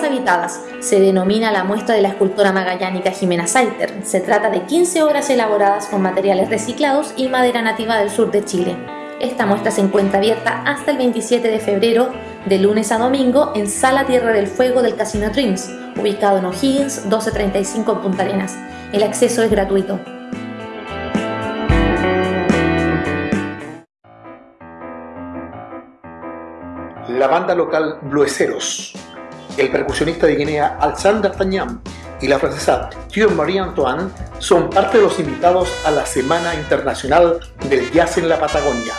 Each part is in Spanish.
fabricadas. Se denomina la muestra de la escultora magallánica Jimena Saiter. Se trata de 15 obras elaboradas con materiales reciclados y madera nativa del sur de Chile. Esta muestra se encuentra abierta hasta el 27 de febrero, de lunes a domingo, en Sala Tierra del Fuego del Casino Dreams, ubicado en O'Higgins 1235 Punta Arenas. El acceso es gratuito. la banda local Blueseros, el percusionista de Guinea Alexander Tañam y la francesa Thierry Marie Antoine son parte de los invitados a la Semana Internacional del Jazz en la Patagonia.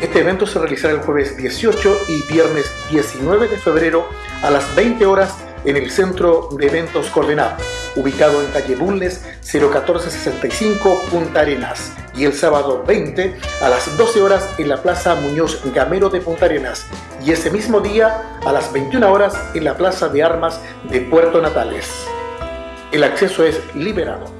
Este evento se realizará el jueves 18 y viernes 19 de febrero a las 20 horas en el Centro de Eventos Coordenado, ubicado en calle Bulnes 01465 Punta Arenas, y el sábado 20 a las 12 horas en la Plaza Muñoz Gamero de Punta Arenas, y ese mismo día a las 21 horas en la Plaza de Armas de Puerto Natales. El acceso es liberado.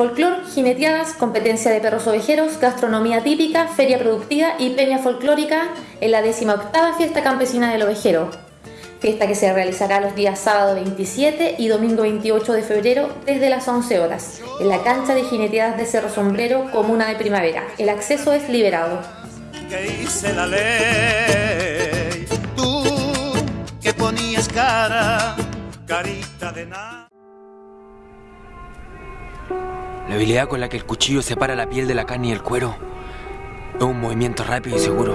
Folclor, jineteadas, competencia de perros ovejeros, gastronomía típica, feria productiva y peña folclórica en la 18 Fiesta Campesina del Ovejero. Fiesta que se realizará los días sábado 27 y domingo 28 de febrero desde las 11 horas en la cancha de jineteadas de Cerro Sombrero, Comuna de Primavera. El acceso es liberado. tú que ponías cara, carita de nada. La habilidad con la que el cuchillo separa la piel de la carne y el cuero es un movimiento rápido y seguro.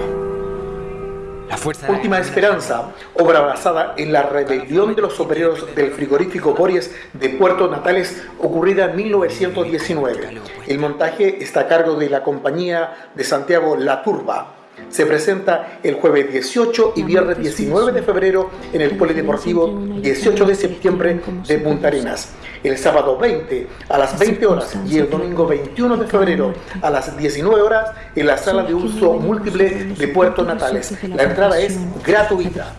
La fuerza Última Esperanza, obra basada en la rebelión de los obreros del frigorífico Bories de Puerto Natales ocurrida en 1919. El montaje está a cargo de la compañía de Santiago La Turba. Se presenta el jueves 18 y viernes 19 de febrero en el Polideportivo 18 de septiembre de Punta Arenas. El sábado 20 a las 20 horas y el domingo 21 de febrero a las 19 horas en la sala de uso múltiple de Puerto Natales. La entrada es gratuita.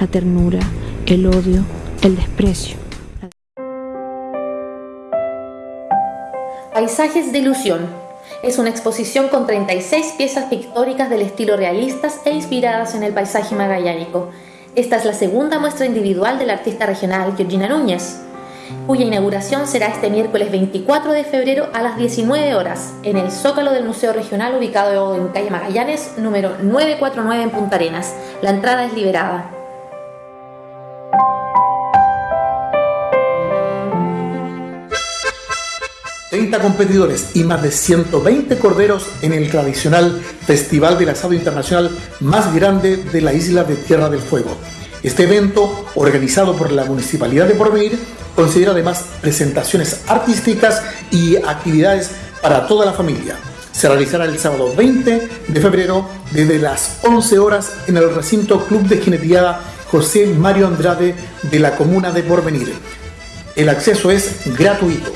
La ternura, el odio, el desprecio. Paisajes de ilusión es una exposición con 36 piezas pictóricas del estilo realistas e inspiradas en el paisaje magallánico. Esta es la segunda muestra individual del artista regional Georgina Núñez, cuya inauguración será este miércoles 24 de febrero a las 19 horas en el Zócalo del Museo Regional ubicado en calle Magallanes, número 949 en Punta Arenas. La entrada es liberada. 30 competidores y más de 120 corderos en el tradicional Festival del Asado Internacional más grande de la isla de Tierra del Fuego. Este evento, organizado por la Municipalidad de Porvenir, considera además presentaciones artísticas y actividades para toda la familia. Se realizará el sábado 20 de febrero desde las 11 horas en el recinto Club de Jineteada José Mario Andrade de la comuna de Porvenir. El acceso es gratuito.